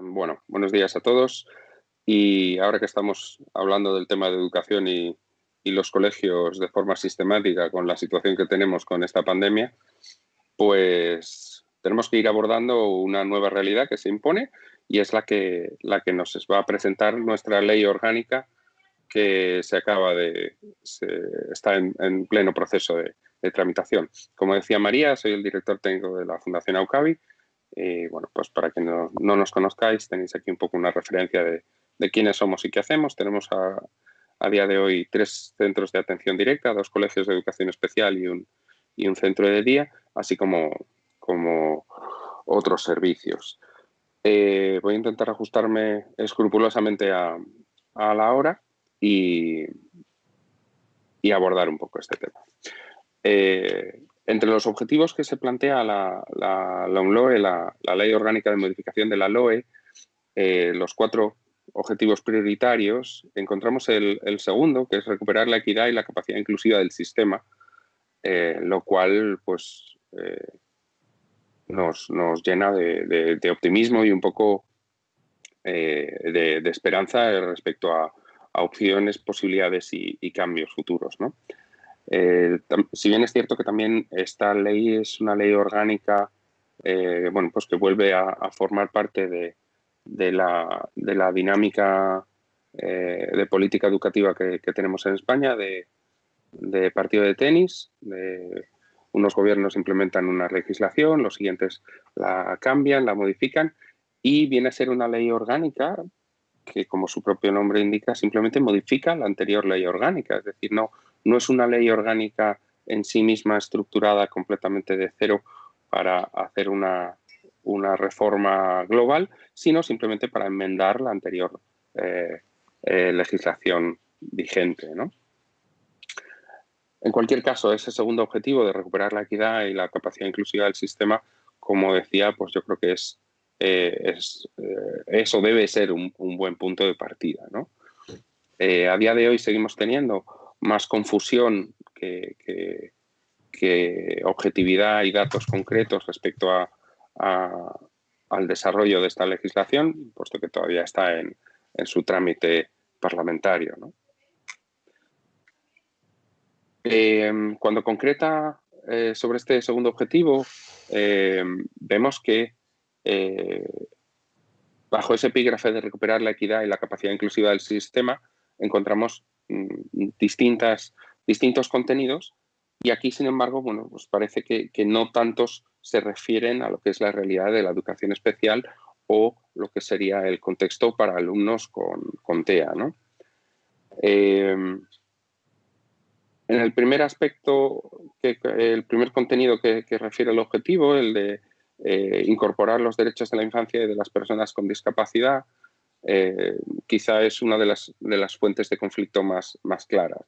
Bueno, buenos días a todos. Y ahora que estamos hablando del tema de educación y, los colegios de forma sistemática con la situación que tenemos con esta pandemia, pues tenemos que ir abordando una nueva realidad que se impone y es la que, la que nos va a presentar nuestra ley orgánica que se acaba de, está en, pleno proceso de, tramitación. Como decía María, soy el director técnico de la Fundación AUCAVI. Y bueno, pues para que no, no nos conozcáis, tenéis aquí un poco una referencia de, de quiénes somos y qué hacemos. Tenemos a, a, día de hoy tres centros de atención directa, dos colegios de educación especial y un, y un centro de día, así como, como otros servicios. Eh, voy a intentar ajustarme escrupulosamente a, a la hora y, y, abordar un poco este tema. Eh, entre los objetivos que se plantea la, la, la, la Ley Orgánica de Modificación de la LOE, eh, los cuatro objetivos prioritarios, encontramos el, segundo, que es recuperar la equidad y la capacidad inclusiva del sistema, eh, lo cual pues, eh, nos, llena de, optimismo y un poco de, esperanza respecto a, opciones, posibilidades y, cambios futuros. Si bien es cierto que también esta ley es una ley orgánica bueno, pues que vuelve a formar parte de, la, dinámica eh, de política educativa que, tenemos en España, de, partido de tenis, unos gobiernos implementan una legislación, los siguientes la cambian, la modifican y viene a ser una ley orgánica que, como su propio nombre indica, simplemente modifica la anterior ley orgánica. Es decir, no, no es una ley orgánica en sí misma estructurada completamente de cero para hacer una, una reforma global, sino simplemente para enmendar la anterior eh, eh, legislación vigente. En cualquier caso, ese segundo objetivo de recuperar la equidad y la capacidad inclusiva del sistema, como decía, pues yo creo que es, eh, eso debe ser un, buen punto de partida. a día de hoy seguimos teniendo más confusión que, objetividad y datos concretos respecto a, al desarrollo de esta legislación, puesto que todavía está en, su trámite parlamentario. Eh, cuando concreta eh, sobre este segundo objetivo, eh, vemos que bajo ese epígrafe de recuperar la equidad y la capacidad inclusiva del sistema, encontramos distintas, distintos contenidos y aquí, sin embargo, bueno, pues parece que, no tantos se refieren a lo que es la realidad de la educación especial o lo que sería el contexto para alumnos con, TEA. Em, en el primer aspecto, que, el primer contenido que, refiere al objetivo, el de eh, incorporar los derechos de la infancia y de las personas con discapacidad, eh, quizá es una de las, de las, fuentes de conflicto más, más claras.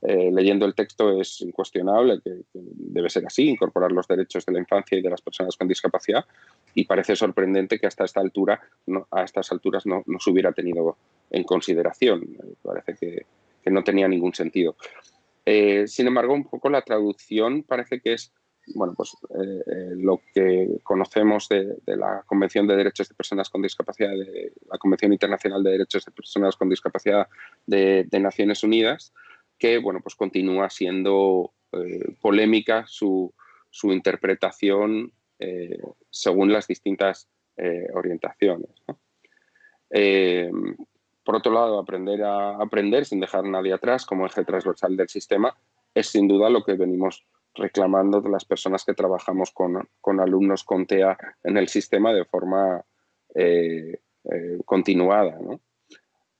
Eh, leyendo el texto es incuestionable que, debe ser así, incorporar los derechos de la infancia y de las personas con discapacidad y parece sorprendente que hasta esta altura, a estas alturas no, no, se hubiera tenido en consideración. parece que, que, no tenía ningún sentido. Eh, sin embargo, un poco la traducción parece que es bueno, pues, eh, eh, lo que conocemos de, la Convención de Derechos de Personas con Discapacidad, de la Convención Internacional de Derechos de Personas con Discapacidad de, Naciones Unidas, que bueno, pues continúa siendo eh, polémica su, interpretación según las distintas orientaciones. por otro lado, aprender a aprender sin dejar a nadie atrás como eje transversal del sistema es sin duda lo que venimos reclamando de las personas que trabajamos con, alumnos con TEA en el sistema de forma eh, eh, continuada,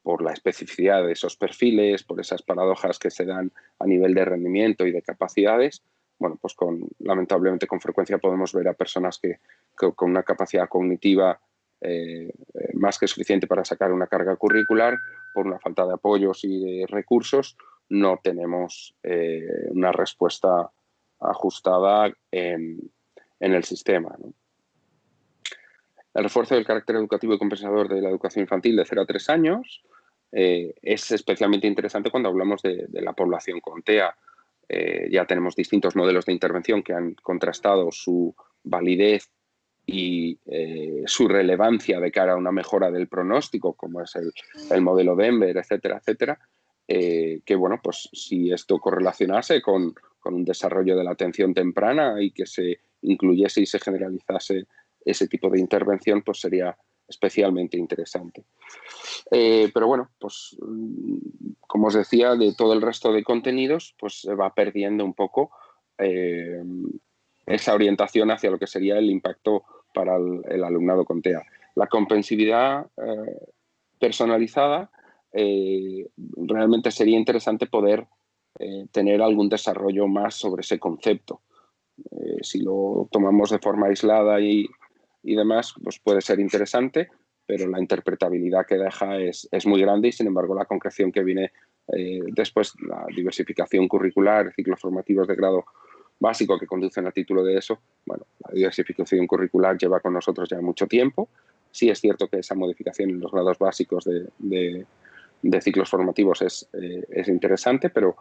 por la especificidad de esos perfiles, por esas paradojas que se dan a nivel de rendimiento y de capacidades. Bueno, pues con, lamentablemente con frecuencia podemos ver a personas que, con una capacidad cognitiva eh, más que suficiente para sacar una carga curricular, por una falta de apoyos y de recursos, no tenemos una respuesta ajustada en, el sistema. El refuerzo del carácter educativo y compensador de la educación infantil de 0 a 3 años eh, es especialmente interesante cuando hablamos de, la población con TEA. Eh, ya tenemos distintos modelos de intervención que han contrastado su validez y eh, su relevancia de cara a una mejora del pronóstico, como es el, modelo Denver, etcétera, etcétera, eh, que bueno, pues si esto correlacionase con, con, un desarrollo de la atención temprana y que se incluyese y se generalizase ese tipo de intervención, pues sería especialmente interesante. Eh, pero bueno, pues mm, como os decía, de todo el resto de contenidos, pues se va perdiendo un poco esa orientación hacia lo que sería el impacto para el, alumnado con TEA. La comprensividad eh, personalizada, eh, realmente sería interesante poder eh, tener algún desarrollo más sobre ese concepto. si lo tomamos de forma aislada y, demás, pues puede ser interesante, pero la interpretabilidad que deja es, es muy grande y, sin embargo, la concreción que viene después, la diversificación curricular, ciclos formativos de grado básico que conducen a título de eso, bueno, la diversificación curricular lleva con nosotros ya mucho tiempo. Sí es cierto que esa modificación en los grados básicos de, ciclos formativos es, eh, es interesante, pero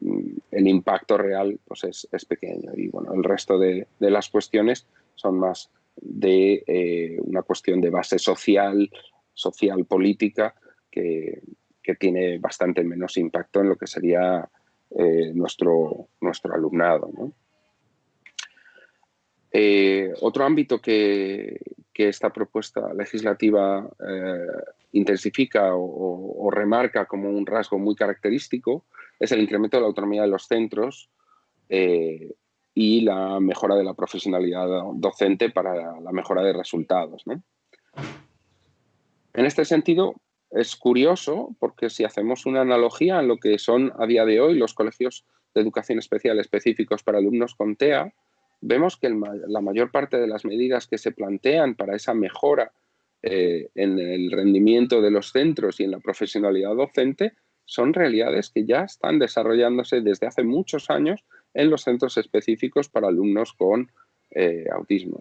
mm, el impacto real pues es, pequeño. Y bueno, el resto de, las cuestiones son más de eh, una cuestión de base social, social política, que, que tiene bastante menos impacto en lo que sería eh, nuestro, nuestro alumnado. Eh, otro ámbito que, esta propuesta legislativa eh, intensifica o, remarca como un rasgo muy característico es el incremento de la autonomía de los centros y la mejora de la profesionalidad docente para la mejora de resultados. En este sentido, es curioso porque si hacemos una analogía en lo que son a día de hoy los colegios de educación especial específicos para alumnos con TEA, vemos que la mayor parte de las medidas que se plantean para esa mejora eh, en el rendimiento de los centros y en la profesionalidad docente son realidades que ya están desarrollándose desde hace muchos años en los centros específicos para alumnos con eh, autismo.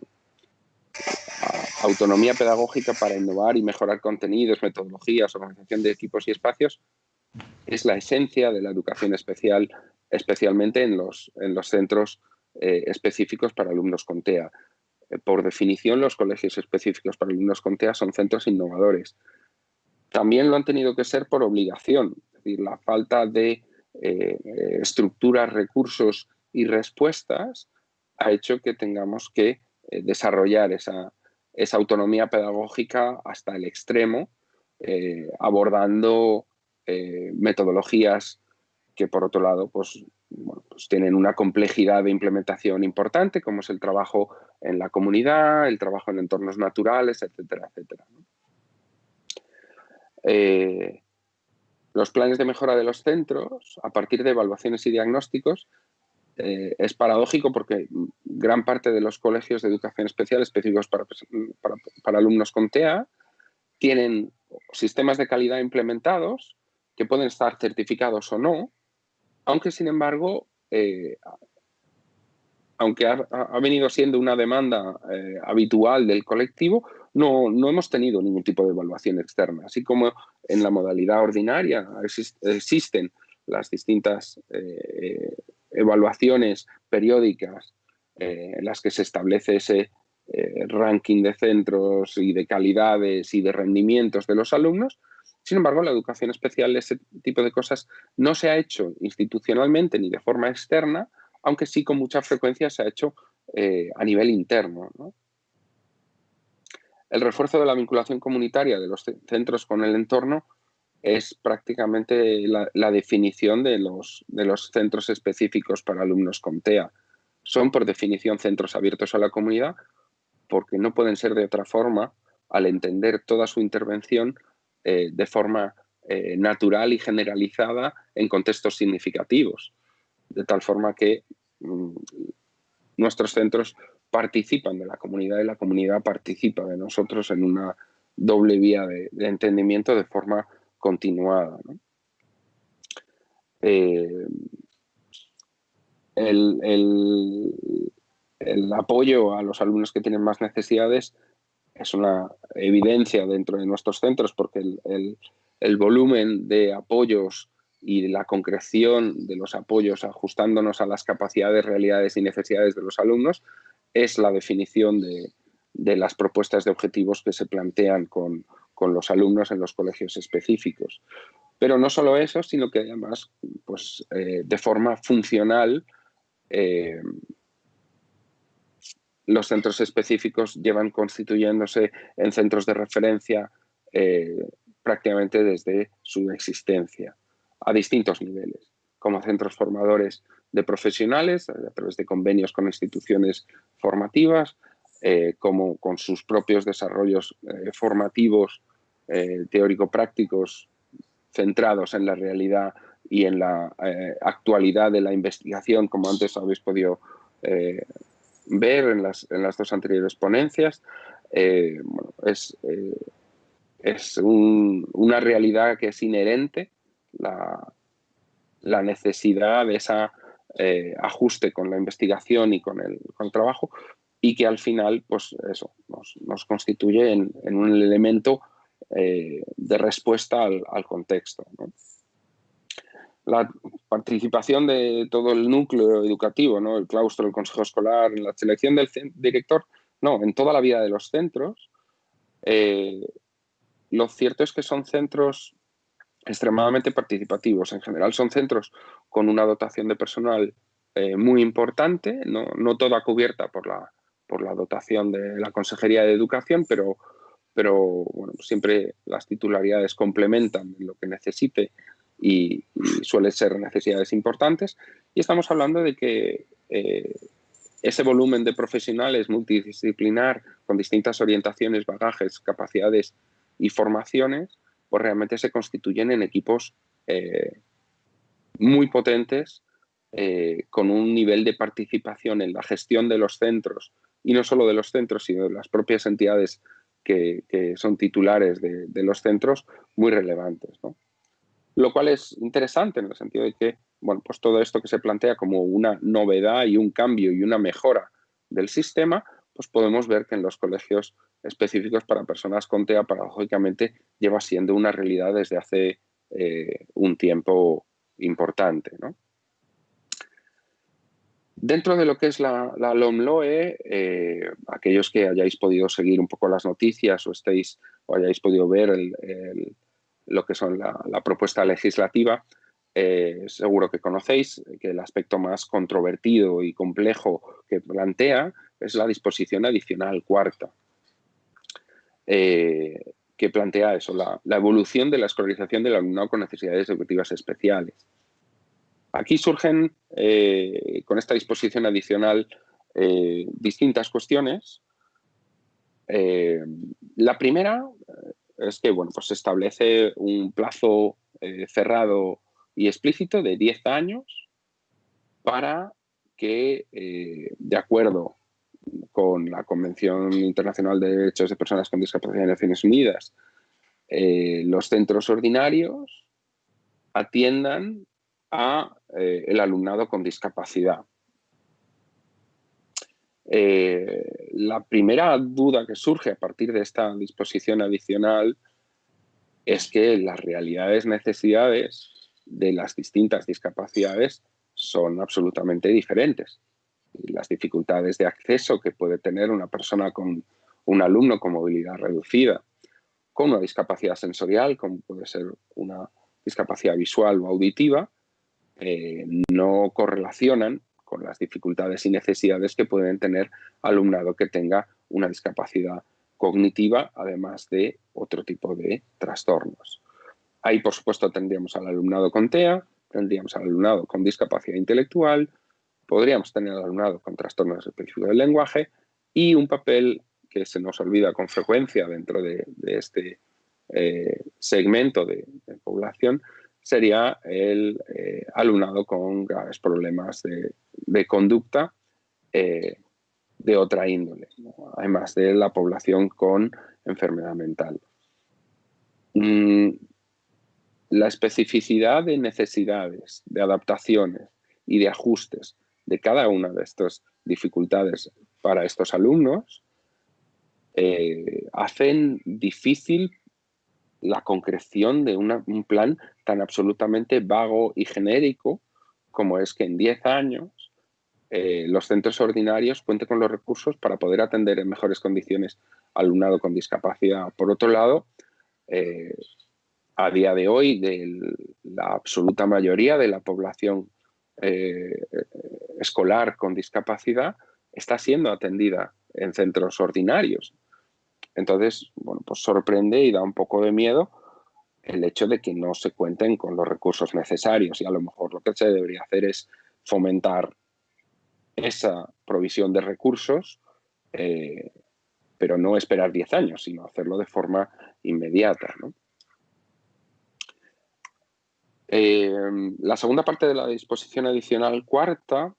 Autonomía pedagógica para innovar y mejorar contenidos, metodologías, organización de equipos y espacios, es la esencia de la educación especial, especialmente en los, en los centros eh, específicos para alumnos con TEA. Eh, por definición, los colegios específicos para alumnos con TEA son centros innovadores. También lo han tenido que ser por obligación, es decir, la falta de eh, estructuras, recursos y respuestas ha hecho que tengamos que desarrollar esa, autonomía pedagógica hasta el extremo, abordando metodologías que por otro lado pues, pues, tienen una complejidad de implementación importante, como es el trabajo en la comunidad, el trabajo en entornos naturales, etcétera, etcétera. Eh, los planes de mejora de los centros, a partir de evaluaciones y diagnósticos, eh, es paradójico porque gran parte de los colegios de educación especial específicos para, para, alumnos con TEA tienen sistemas de calidad implementados que pueden estar certificados o no, aunque sin embargo, eh, aunque ha, venido siendo una demanda eh, habitual del colectivo, no, no, hemos tenido ningún tipo de evaluación externa. Así como en la modalidad ordinaria existen las distintas evaluaciones periódicas eh, en las que se establece ese eh, ranking de centros y de calidades y de rendimientos de los alumnos. Sin embargo, la educación especial, ese tipo de cosas, no se ha hecho institucionalmente ni de forma externa, aunque sí con mucha frecuencia se ha hecho eh, a nivel interno. El refuerzo de la vinculación comunitaria de los centros con el entorno es prácticamente la, definición de los, de los centros específicos para alumnos con TEA. Son por definición centros abiertos a la comunidad porque no pueden ser de otra forma al entender toda su intervención eh, de forma eh, natural y generalizada en contextos significativos. De tal forma que mm, nuestros centros participan de la comunidad y la comunidad participa de nosotros en una doble vía de, entendimiento de forma continuada. Eh, el, apoyo a los alumnos que tienen más necesidades es una evidencia dentro de nuestros centros porque el, volumen de apoyos y la concreción de los apoyos ajustándonos a las capacidades, realidades y necesidades de los alumnos es la definición de, de las propuestas de objetivos que se plantean con, los alumnos en los colegios específicos. Pero no solo eso, sino que además, pues, eh, de forma funcional, eh, los centros específicos llevan constituyéndose en centros de referencia eh, prácticamente desde su existencia, a distintos niveles, como centros formadores de profesionales, a través de convenios con instituciones formativas, eh, como con sus propios desarrollos eh, formativos teórico-prácticos centrados en la realidad y en la actualidad de la investigación, como antes habéis podido ver en las, dos anteriores ponencias. es, es una realidad que es inherente, la, la necesidad de ese ajuste con la investigación y con el, con trabajo, y que al final, pues eso, nos, constituye en, un elemento eh, de respuesta al, contexto. La participación de todo el núcleo educativo, ¿no? el claustro, el consejo escolar, la selección del director, no, en toda la vida de los centros, eh, lo cierto es que son centros extremadamente participativos. En general son centros con una dotación de personal eh, muy importante, no, no, toda cubierta por la, por la dotación de la Consejería de Educación, pero, pero bueno, siempre las titularidades complementan lo que necesite y, suelen ser necesidades importantes. Y estamos hablando de que eh, ese volumen de profesionales multidisciplinar con distintas orientaciones, bagajes, capacidades y formaciones, pues realmente se constituyen en equipos eh, muy potentes eh, con un nivel de participación en la gestión de los centros y no solo de los centros, sino de las propias entidades que, son titulares de, los centros, muy relevantes. Lo cual es interesante en el sentido de que bueno, pues todo esto que se plantea como una novedad y un cambio y una mejora del sistema, pues podemos ver que en los colegios específicos para personas con TEA, paradójicamente, lleva siendo una realidad desde hace eh, un tiempo importante. Dentro de lo que es la, la LOMLOE, eh, aquellos que hayáis podido seguir un poco las noticias o, estéis, o hayáis podido ver lo que son la, propuesta legislativa, eh, seguro que conocéis que el aspecto más controvertido y complejo que plantea es la disposición adicional cuarta, eh, que plantea eso, la, evolución de la escolarización del alumnado con necesidades educativas especiales. Aquí surgen, eh, con esta disposición adicional, distintas cuestiones. La primera es que bueno, pues se establece un plazo cerrado y explícito de 10 años para que, de acuerdo con la Convención Internacional de Derechos de Personas con Discapacidad de Naciones Unidas, los centros ordinarios atiendan a eh, el alumnado con discapacidad. Eh, la primera duda que surge a partir de esta disposición adicional es que las realidades, necesidades de las distintas discapacidades son absolutamente diferentes. las dificultades de acceso que puede tener una persona con un alumno con movilidad reducida, con una discapacidad sensorial, como puede ser una discapacidad visual o auditiva, eh, no correlacionan con las dificultades y necesidades que pueden tener alumnado que tenga una discapacidad cognitiva, además de otro tipo de trastornos. Ahí, por supuesto, tendríamos al alumnado con TEA, tendríamos al alumnado con discapacidad intelectual, podríamos tener al alumnado con trastornos específicos del lenguaje y un papel que se nos olvida con frecuencia dentro de, este eh, segmento de población, sería el eh, alumnado con graves problemas de, conducta eh, de otra índole, además de la población con enfermedad mental. Mm, la especificidad de necesidades, de adaptaciones y de ajustes de cada una de estas dificultades para estos alumnos eh, hacen difícil la concreción de un plan tan absolutamente vago y genérico como es que en 10 años eh, los centros ordinarios cuenten con los recursos para poder atender en mejores condiciones al alumnado con discapacidad. Por otro lado, eh, a día de hoy, la absoluta mayoría de la población eh, escolar con discapacidad está siendo atendida en centros ordinarios. Entonces, bueno, pues sorprende y da un poco de miedo el hecho de que no se cuenten con los recursos necesarios y a lo mejor lo que se debería hacer es fomentar esa provisión de recursos, eh, pero no esperar 10 años, sino hacerlo de forma inmediata. Eh, la segunda parte de la disposición adicional cuarta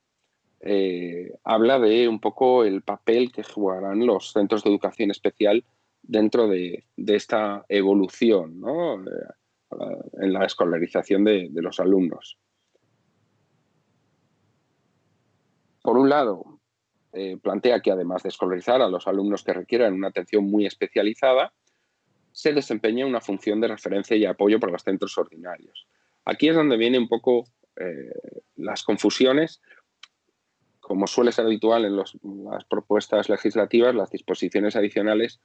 eh, habla de un poco el papel que jugarán los centros de educación especial dentro de, esta evolución en la escolarización de los alumnos. Por un lado, eh, plantea que además de escolarizar a los alumnos que requieran una atención muy especializada, se desempeña una función de referencia y apoyo para los centros ordinarios. Aquí es donde vienen un poco eh, las confusiones. Como suele ser habitual en las propuestas legislativas, las disposiciones adicionales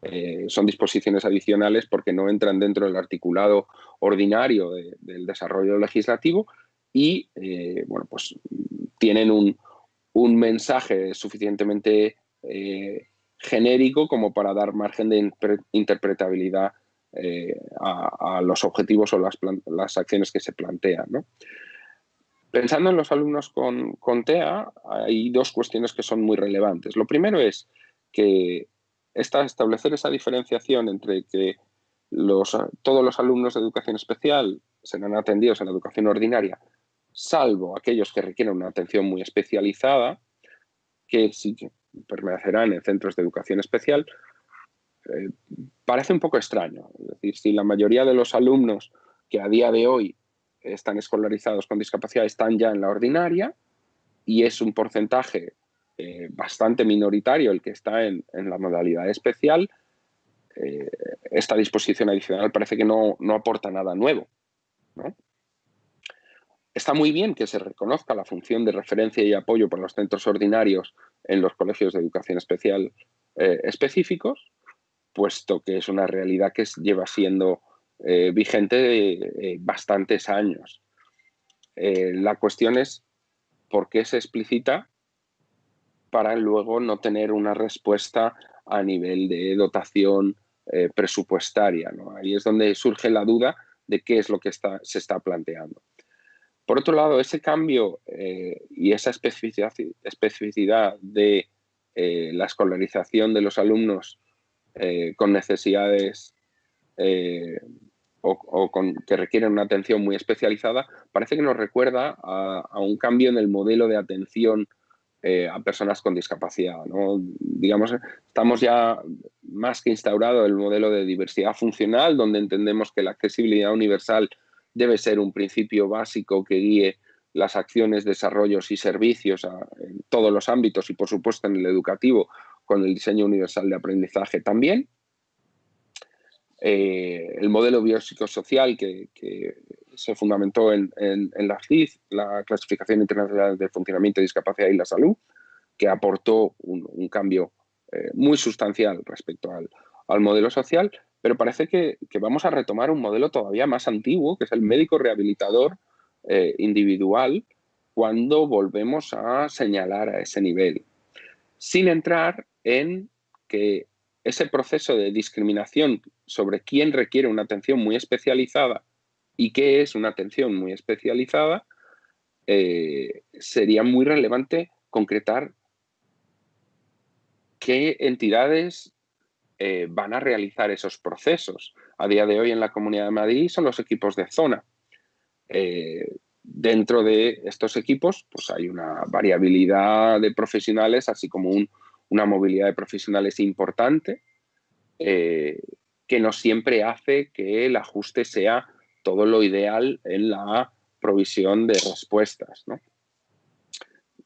eh, son disposiciones adicionales porque no entran dentro del articulado ordinario del desarrollo legislativo y bueno, pues tienen un, mensaje suficientemente eh, genérico como para dar margen de interpretabilidad eh, a, los objetivos o las, acciones que se plantean. Pensando en los alumnos con, TEA, hay dos cuestiones que son muy relevantes. Lo primero es que establecer esa diferenciación entre que todos los alumnos de educación especial serán atendidos en la educación ordinaria salvo aquellos que requieren una atención muy especializada, que sí que permanecerán en centros de educación especial, eh, parece un poco extraño. Es decir, si la mayoría de los alumnos que a día de hoy están escolarizados con discapacidad están ya en la ordinaria y es un porcentaje eh, bastante minoritario el que está en, la modalidad especial, eh, esta disposición adicional parece que no, no aporta nada nuevo. Está muy bien que se reconozca la función de referencia y apoyo para los centros ordinarios en los colegios de educación especial eh, específicos, puesto que es una realidad que lleva siendo eh, vigente eh, bastantes años. la cuestión es por qué se explicita para luego no tener una respuesta a nivel de dotación presupuestaria. Ahí es donde surge la duda de qué es lo que se está planteando. Por otro lado, ese cambio eh, y esa especificidad, de eh, la escolarización de los alumnos eh, con necesidades o, con, que requieren una atención muy especializada, parece que nos recuerda a, un cambio en el modelo de atención a personas con discapacidad. Digamos, estamos ya más que instaurado el modelo de diversidad funcional, donde entendemos que la accesibilidad universal debe ser un principio básico que guíe las acciones, desarrollos y servicios en todos los ámbitos y por supuesto en el educativo con el diseño universal de aprendizaje también. Eh, el modelo biopsicosocial que, se fundamentó en, la CID, la Clasificación Internacional de Funcionamiento, Discapacidad y la Salud, que aportó un, cambio eh, muy sustancial respecto al, al modelo social, pero parece que, vamos a retomar un modelo todavía más antiguo, que es el médico rehabilitador eh, individual, cuando volvemos a señalar a ese nivel, sin entrar en que ese proceso de discriminación sobre quién requiere una atención muy especializada y qué es una atención muy especializada, eh, sería muy relevante concretar qué entidades eh, van a realizar esos procesos. A día de hoy en la Comunidad de Madrid son los equipos de zona. Eh, dentro de estos equipos pues hay una variabilidad de profesionales, así como una movilidad de profesionales importante, eh, que no siempre hace que el ajuste sea todo lo ideal en la provisión de respuestas.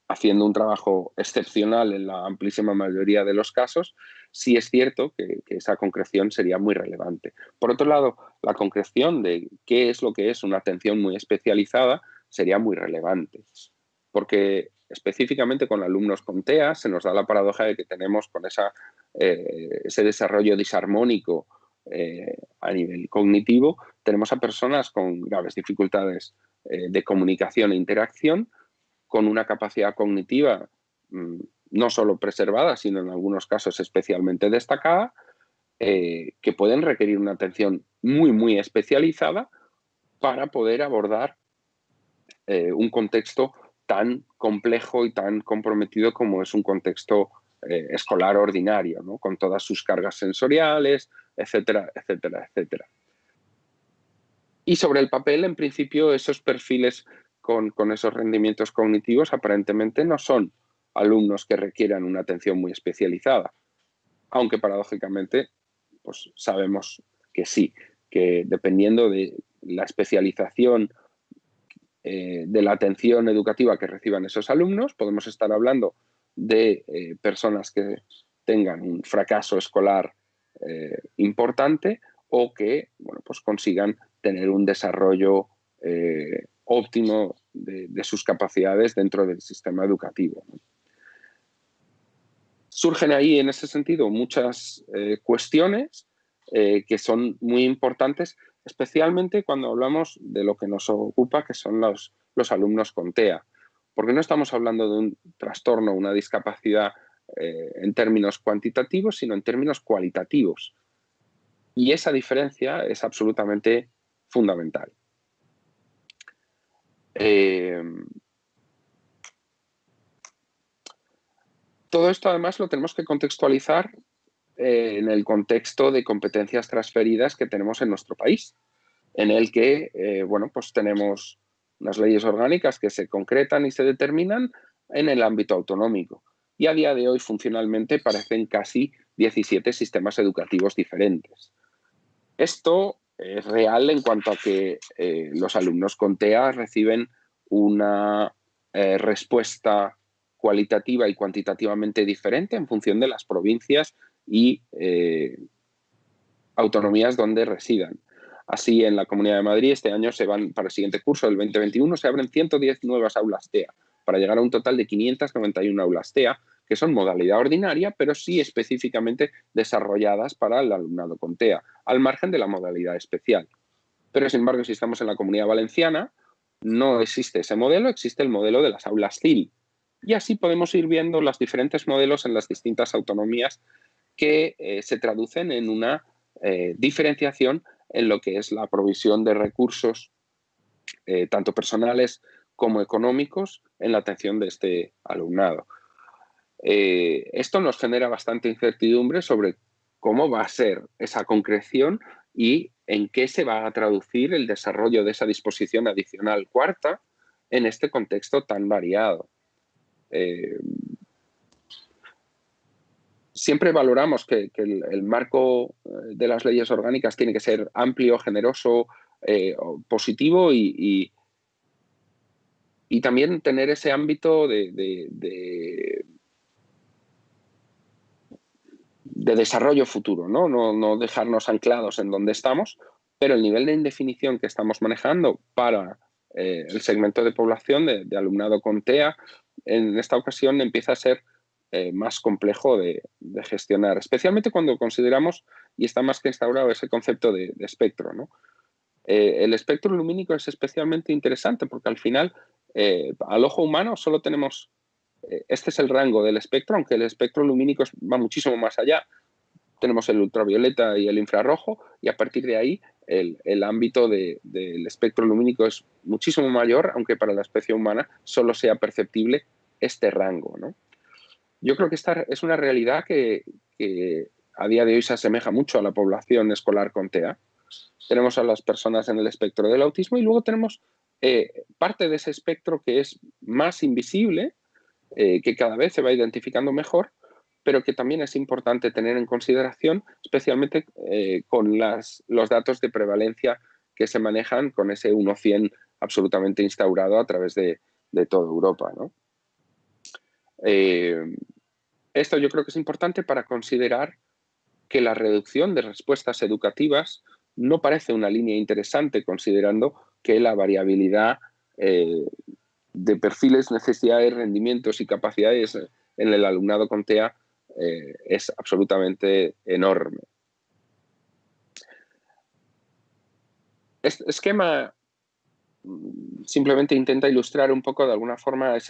Haciendo un trabajo excepcional en la amplísima mayoría de los casos, sí es cierto que, esa concreción sería muy relevante. Por otro lado, la concreción de qué es lo que es una atención muy especializada sería muy relevante, porque específicamente con alumnos con TEA, se nos da la paradoja de que tenemos con eh, ese desarrollo disarmónico eh, a nivel cognitivo, tenemos a personas con graves dificultades eh, de comunicación e interacción, con una capacidad cognitiva mm, no solo preservada, sino en algunos casos especialmente destacada, que pueden requerir una atención muy, muy especializada para poder abordar un contexto tan complejo y tan comprometido como es un contexto eh, escolar ordinario, con todas sus cargas sensoriales, etcétera, etcétera, etcétera. Y sobre el papel, en principio, esos perfiles con, esos rendimientos cognitivos aparentemente no son alumnos que requieran una atención muy especializada, aunque paradójicamente pues sabemos que sí, que dependiendo de la especialización eh, de la atención educativa que reciban esos alumnos. Podemos estar hablando de eh, personas que tengan un fracaso escolar eh, importante o que bueno, pues consigan tener un desarrollo óptimo de, sus capacidades dentro del sistema educativo. Surgen ahí en ese sentido muchas cuestiones que son muy importantes especialmente cuando hablamos de lo que nos ocupa, que son los, los alumnos con TEA. Porque no estamos hablando de un trastorno, una discapacidad eh, en términos cuantitativos, sino en términos cualitativos. Y esa diferencia es absolutamente fundamental. Eh, todo esto además lo tenemos que contextualizar eh, en el contexto de competencias transferidas que tenemos en nuestro país, en el que, eh, bueno, pues tenemos unas leyes orgánicas que se concretan y se determinan en el ámbito autonómico. Y a día de hoy, funcionalmente, parecen casi 17 sistemas educativos diferentes. Esto es real en cuanto a que eh, los alumnos con TEA reciben una respuesta cualitativa y cuantitativamente diferente en función de las provincias y eh, autonomías donde residan. Así, en la Comunidad de Madrid este año se van para el siguiente curso, el 2021, se abren 110 nuevas aulas TEA, para llegar a un total de 591 aulas TEA, que son modalidad ordinaria, pero sí específicamente desarrolladas para el alumnado con TEA, al margen de la modalidad especial. Pero, sin embargo, si estamos en la Comunidad Valenciana, no existe ese modelo, existe el modelo de las aulas CIL. Y así podemos ir viendo los diferentes modelos en las distintas autonomías que eh, se traducen en una eh, diferenciación en lo que es la provisión de recursos, eh, tanto personales como económicos, en la atención de este alumnado. esto nos genera bastante incertidumbre sobre cómo va a ser esa concreción y en qué se va a traducir el desarrollo de esa disposición adicional cuarta en este contexto tan variado siempre valoramos que, el, marco eh, de las leyes orgánicas tiene que ser amplio, generoso, eh, positivo y, y, también tener ese ámbito de, de, desarrollo futuro, ¿no? ¿no? dejarnos anclados en donde estamos, pero el nivel de indefinición que estamos manejando para eh, el segmento de población de alumnado con TEA en esta ocasión empieza a ser eh, más complejo de, gestionar, especialmente cuando consideramos, y está más que instaurado, ese concepto de, espectro. Eh, el espectro lumínico es especialmente interesante porque al final, eh, al ojo humano solo tenemos, este es el rango del espectro, aunque el espectro lumínico va muchísimo más allá. Tenemos el ultravioleta y el infrarrojo y a partir de ahí el, ámbito del espectro lumínico es muchísimo mayor, aunque para la especie humana solo sea perceptible este rango. ¿no? Yo creo que esta es una realidad que, a día de hoy se asemeja mucho a la población escolar con TEA. Tenemos a las personas en el espectro del autismo y luego tenemos eh, parte de ese espectro que es más invisible, eh, que cada vez se va identificando mejor, pero que también es importante tener en consideración, especialmente eh, con las, los datos de prevalencia que se manejan con ese 1-100 absolutamente instaurado a través de, de toda Europa. ¿no? Eh, esto yo creo que es importante para considerar que la reducción de respuestas educativas no parece una línea interesante considerando que la variabilidad eh, de perfiles, necesidades, rendimientos y capacidades en el alumnado con TEA eh, es absolutamente enorme. Este esquema mm, simplemente intenta ilustrar un poco de alguna forma eh,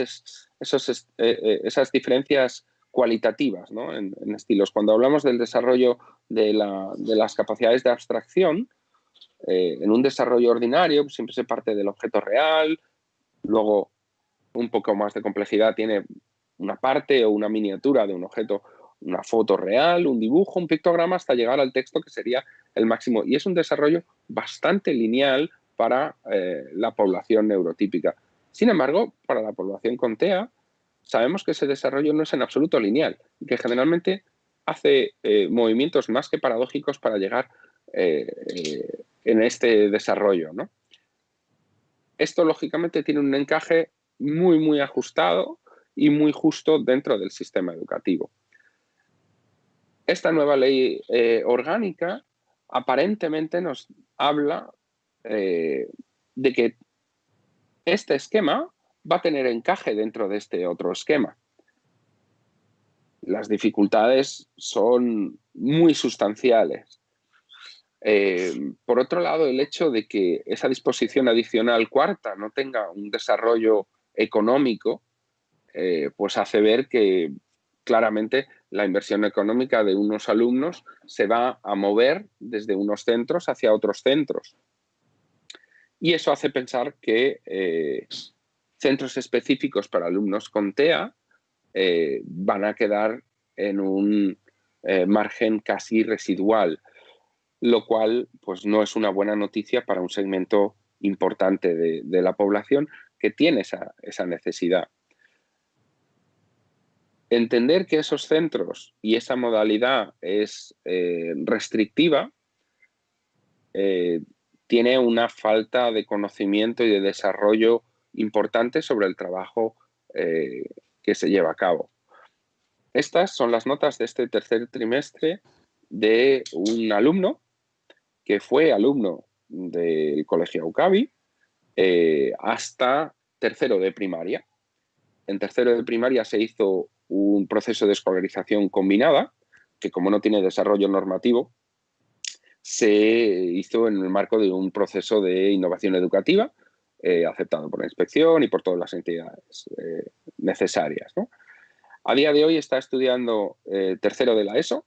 esas diferencias cualitativas en, estilos. Cuando hablamos del desarrollo de, las capacidades de abstracción, eh, en un desarrollo ordinario pues, siempre se parte del objeto real, luego un poco más de complejidad tiene una parte o una miniatura de un objeto, una foto real, un dibujo, un pictograma, hasta llegar al texto que sería el máximo. Y es un desarrollo bastante lineal para eh, la población neurotípica. Sin embargo, para la población con TEA, sabemos que ese desarrollo no es en absoluto lineal y que generalmente hace eh, movimientos más que paradójicos para llegar eh, en este desarrollo. Esto, lógicamente, tiene un encaje muy, muy ajustado y muy justo dentro del sistema educativo. Esta nueva ley eh, orgánica aparentemente nos habla de que este esquema va a tener encaje dentro de este otro esquema. Las dificultades son muy sustanciales. Eh, por otro lado, el hecho de que esa disposición adicional cuarta no tenga un desarrollo económico, eh, pues hace ver que claramente la inversión económica de unos alumnos se va a mover desde unos centros hacia otros centros. Y eso hace pensar que eh, centros específicos para alumnos con TEA eh, van a quedar en un margen casi residual, lo cual pues, no es una buena noticia para un segmento importante de la población que tiene esa, necesidad. Entender que esos centros y esa modalidad es eh, restrictiva eh, tiene una falta de conocimiento y de desarrollo importante sobre el trabajo eh, que se lleva a cabo. Estas son las notas de este tercer trimestre de un alumno que fue alumno del Colegio UCABI eh, hasta tercero de primaria. En tercero de primaria se hizo un proceso de escolarización combinada, que como no tiene desarrollo normativo, se hizo en el marco de un proceso de innovación educativa eh, aceptado por la inspección y por todas las entidades eh, necesarias. A día de hoy está estudiando tercero de la ESO,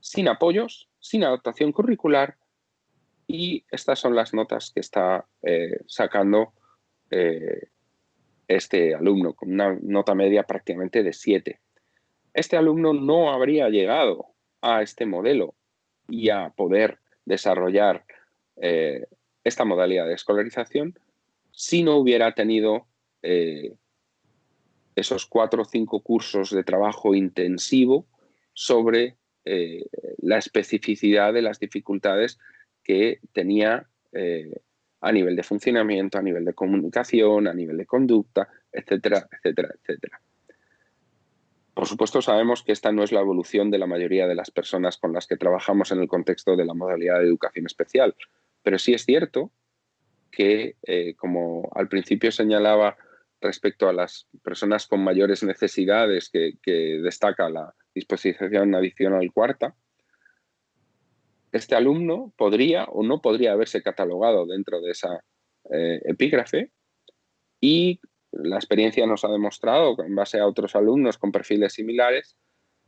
sin apoyos, sin adaptación curricular y estas son las notas que está eh, sacando eh, este alumno, con una nota media prácticamente de 7. Este alumno no habría llegado a este modelo y a poder desarrollar eh, esta modalidad de escolarización si no hubiera tenido esos cuatro o cinco cursos de trabajo intensivo sobre la especificidad de las dificultades que tenía eh, a nivel de funcionamiento, a nivel de comunicación, a nivel de conducta, etcétera, etcétera, etcétera. Por supuesto, sabemos que esta no es la evolución de la mayoría de las personas con las que trabajamos en el contexto de la modalidad de educación especial, pero sí es cierto que, eh, como al principio señalaba respecto a las personas con mayores necesidades que, destaca la disposición adicional cuarta, este alumno podría o no podría haberse catalogado dentro de esa eh, epígrafe y la experiencia nos ha demostrado, en base a otros alumnos con perfiles similares,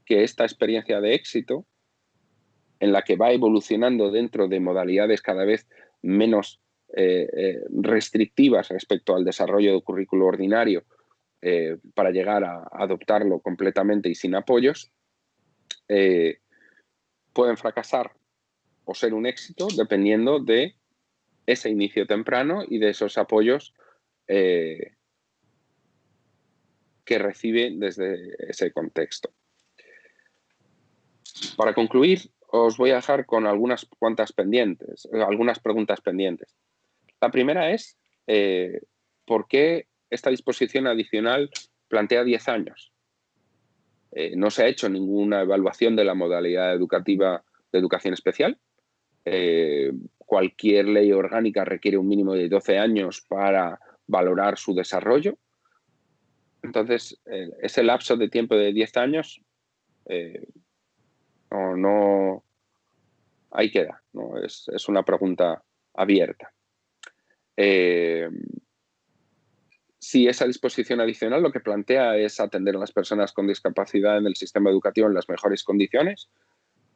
que esta experiencia de éxito, en la que va evolucionando dentro de modalidades cada vez menos restrictivas respecto al desarrollo del currículo ordinario para llegar a adoptarlo completamente y sin apoyos, pueden fracasar o ser un éxito dependiendo de ese inicio temprano y de esos apoyos eh, que recibe desde ese contexto. Para concluir, os voy a dejar con algunas cuantas pendientes, algunas preguntas pendientes. La primera es, eh, ¿por qué esta disposición adicional plantea 10 años? Eh, no se ha hecho ninguna evaluación de la modalidad educativa de educación especial, eh, cualquier ley orgánica requiere un mínimo de 12 años para valorar su desarrollo. Entonces, ese lapso de tiempo de 10 años no, no, ahí queda, ¿no? es, una pregunta abierta. Eh, si esa disposición adicional lo que plantea es atender a las personas con discapacidad en el sistema educativo en las mejores condiciones,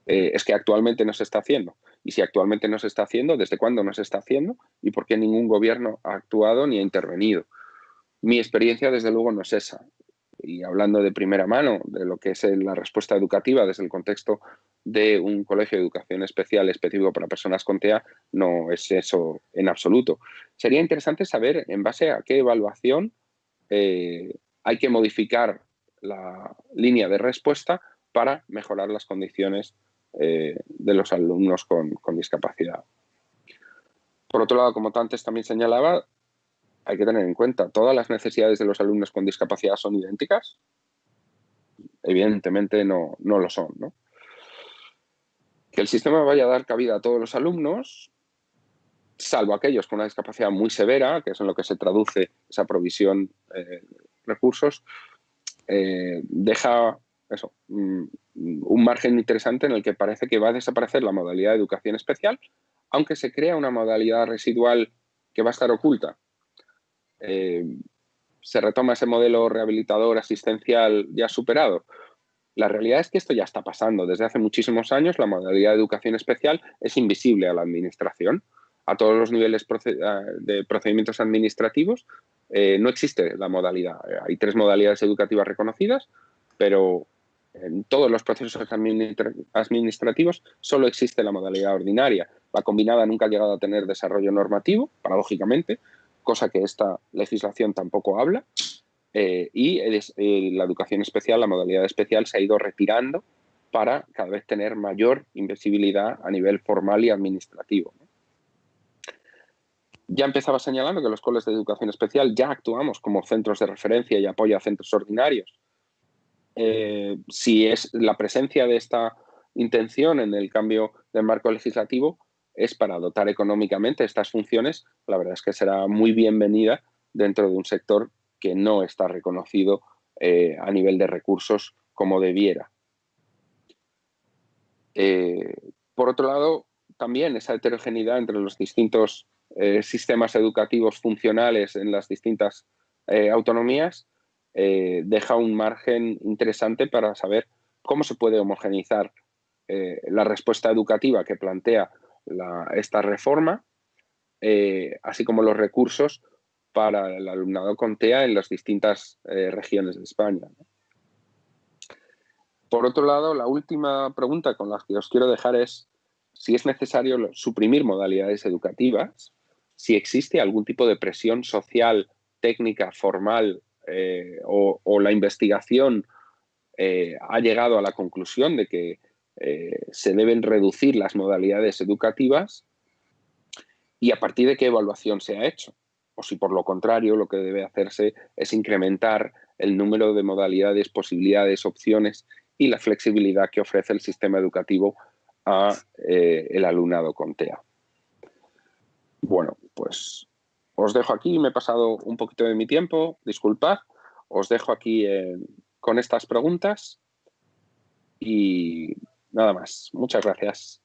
eh, es que actualmente no se está haciendo. Y si actualmente no se está haciendo, ¿desde cuándo no se está haciendo? ¿Y por qué ningún gobierno ha actuado ni ha intervenido? Mi experiencia, desde luego, no es esa y hablando de primera mano de lo que es la respuesta educativa desde el contexto de un colegio de educación especial específico para personas con TEA, no es eso en absoluto. Sería interesante saber en base a qué evaluación eh, hay que modificar la línea de respuesta para mejorar las condiciones eh, de los alumnos con, con discapacidad. Por otro lado, como antes también señalaba, hay que tener en cuenta, ¿todas las necesidades de los alumnos con discapacidad son idénticas? Evidentemente no, no lo son. ¿no? Que el sistema vaya a dar cabida a todos los alumnos, salvo aquellos con una discapacidad muy severa, que es en lo que se traduce esa provisión de eh, recursos, eh, deja mm, un margen interesante en el que parece que va a desaparecer la modalidad de educación especial, aunque se crea una modalidad residual que va a estar oculta, eh, se retoma ese modelo rehabilitador asistencial ya superado. La realidad es que esto ya está pasando. Desde hace muchísimos años la modalidad de educación especial es invisible a la administración. A todos los niveles de procedimientos administrativos eh, no existe la modalidad. Hay tres modalidades educativas reconocidas, pero en todos los procesos administrativos solo existe la modalidad ordinaria. La combinada nunca ha llegado a tener desarrollo normativo, paradójicamente, cosa que esta legislación tampoco habla. Eh, y la educación especial, la modalidad especial, se ha ido retirando para cada vez tener mayor invisibilidad a nivel formal y administrativo. Ya empezaba señalando que los coles de educación especial ya actuamos como centros de referencia y apoyo a centros ordinarios. Eh, si es la presencia de esta intención en el cambio del marco legislativo, es para dotar económicamente estas funciones, la verdad es que será muy bienvenida dentro de un sector que no está reconocido eh, a nivel de recursos como debiera. Eh, por otro lado, también esa heterogeneidad entre los distintos eh, sistemas educativos funcionales en las distintas autonomías deja un margen interesante para saber cómo se puede homogeneizar la respuesta educativa que plantea esta reforma, eh, así como los recursos para el alumnado con TEA en las distintas eh, regiones de España. Por otro lado, la última pregunta con la que os quiero dejar es si es necesario suprimir modalidades educativas, si existe algún tipo de presión social, técnica, formal eh, o, la investigación ha llegado a la conclusión de que eh, se deben reducir las modalidades educativas y a partir de qué evaluación se ha hecho. O si por lo contrario lo que debe hacerse es incrementar el número de modalidades, posibilidades, opciones y la flexibilidad que ofrece el sistema educativo a eh, el alumnado con TEA. Bueno, pues os dejo aquí, me he pasado un poquito de mi tiempo, disculpad, os dejo aquí con estas preguntas y Nada más. Muchas gracias.